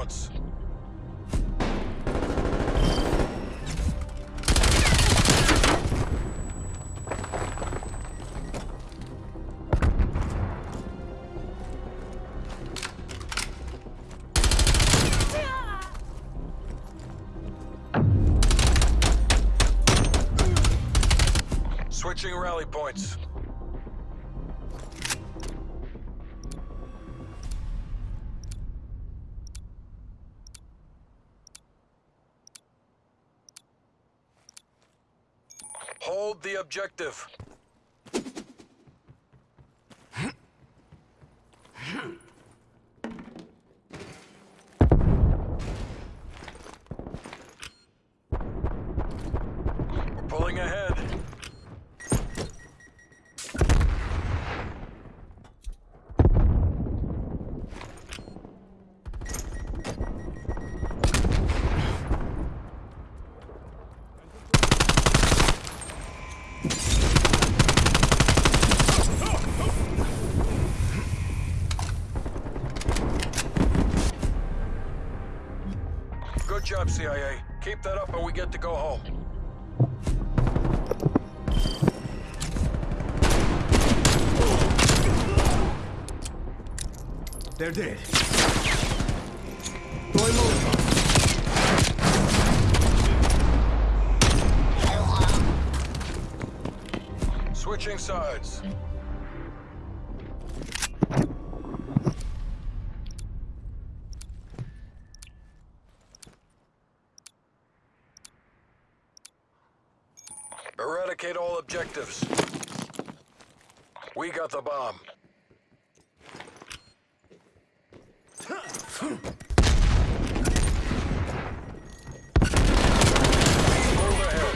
performance. Switching rally points. The objective. We're pulling ahead. Good job, CIA. Keep that up and we get to go home. They're dead. Molotov. Switching sides. Eradicate all objectives. We got the bomb. Move ahead.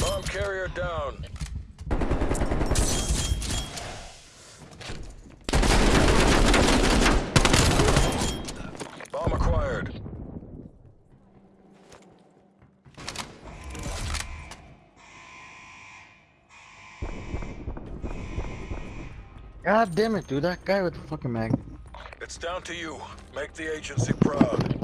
Bomb carrier down. Bomb acquired. God damn it, dude. That guy with the fucking mag. It's down to you. Make the agency proud.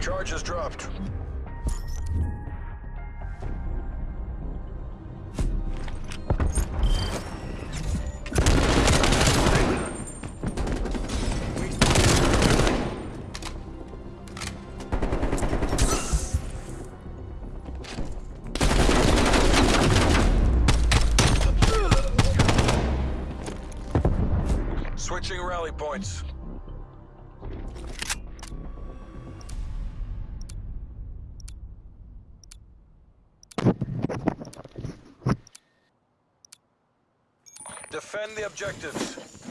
Charges dropped. Rally points. Defend the objectives.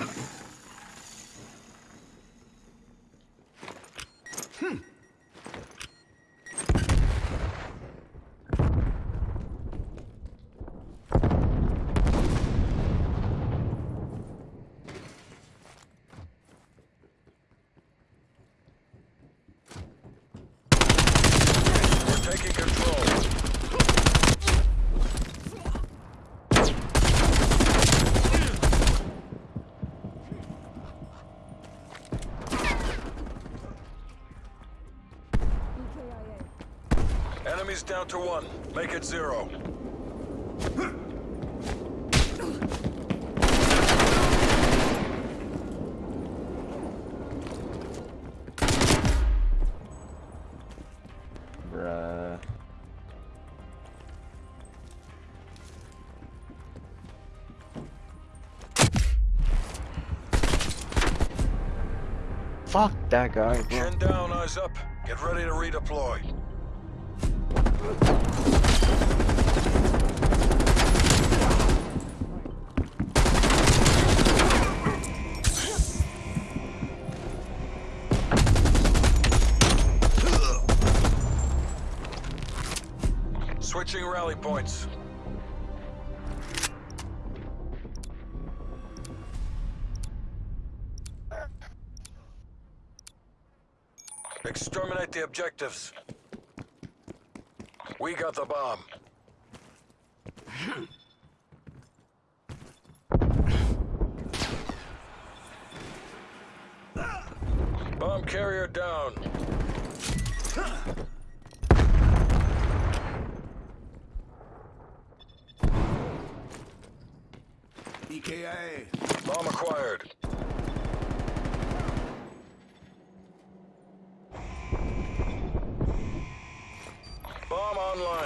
Enemies down to one. Make it zero. Bruh. Fuck that guy, bro. Chin down, eyes up. Get ready to redeploy. Switching rally points. Exterminate the objectives. We got the bomb. Bomb carrier down. EKIA. Bomb acquired. Bomb online.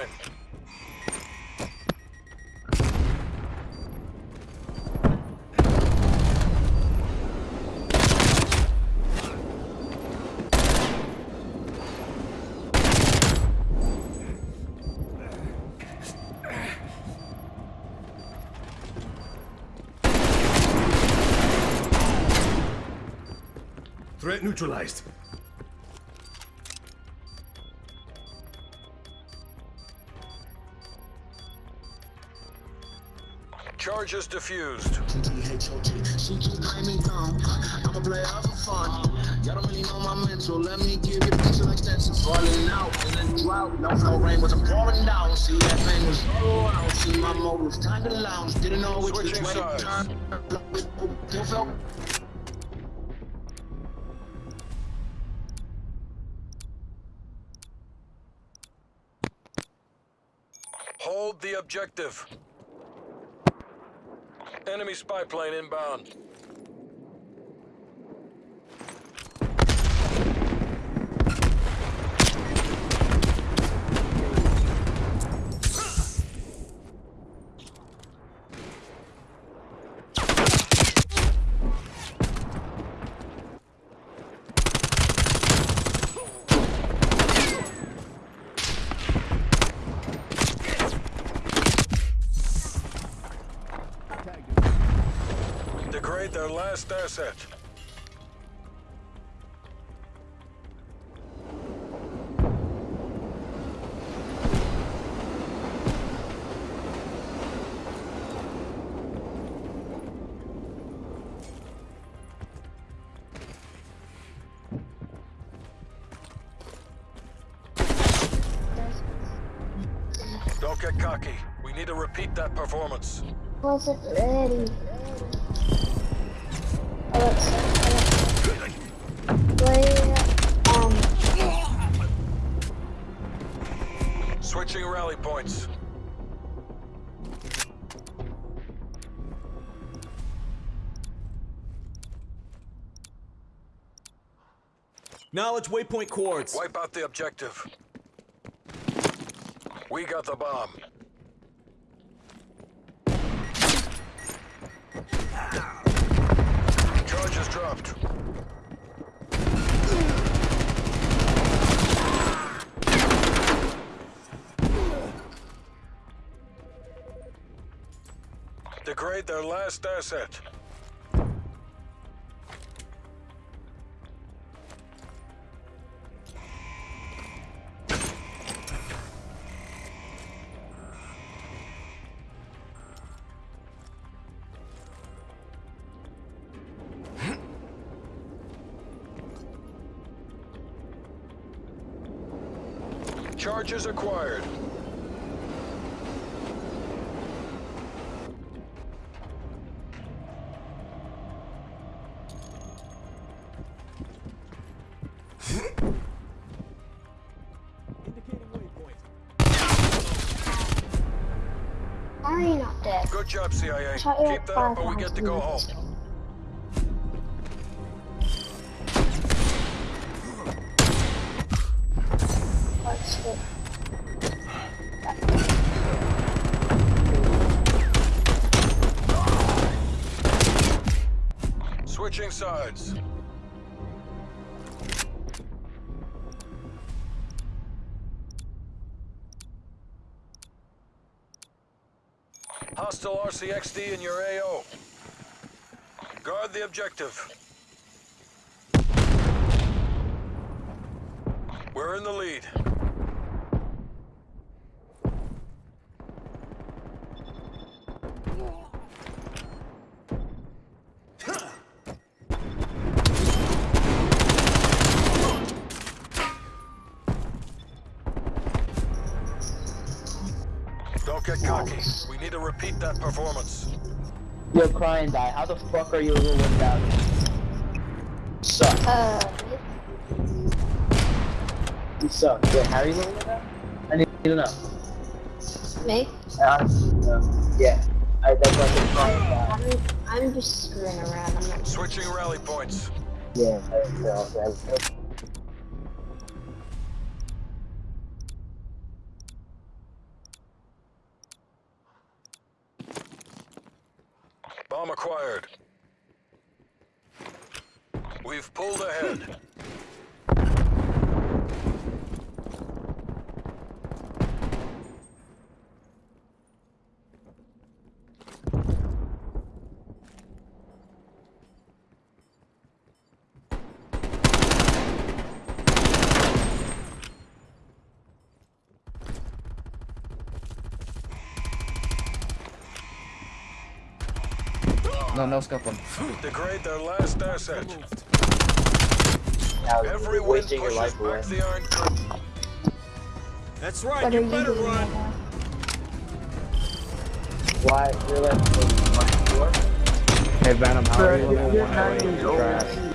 Threat neutralized. Charges diffused. She claiming dumb. I'm a player for fun. Y'all don't really know my mental. Let me give you a extension. Falling out in a drought. No, no rain wasn't pouring down. See that thing was all out. See my motives. Time to lounge. Didn't know which, which Switching way to turn. Hold the objective. Enemy spy plane inbound. Degrade their last asset. Don't get cocky. We need to repeat that performance. Was it ready? Switching rally points. Knowledge waypoint coords. Wipe out the objective. We got the bomb. Their last asset. Charges acquired. Good job, CIA. Keep that up and we get to go home. Go. Switching sides. RCXD in your AO. Guard the objective. We're in the lead. Get cocky. We need to repeat that performance. Yo, crying die. How the fuck are you rolling down? Suck. Uh, You suck. Wait, how are you rolling down? I need to know. me? Uh, yeah. I, that's why I said crying die. I'm, I'm just screwing around. I'm not. Switching rally points. Yeah, I know. Okay. Bomb acquired. We've pulled ahead. No, no scope on. Degrade their last asset. Now, Every you're win wasting your life away. back the Iron Curtain. That's right, What you you better doing? run. now? Why? You're like, what? Hey Venom, how are you? You're nine years old.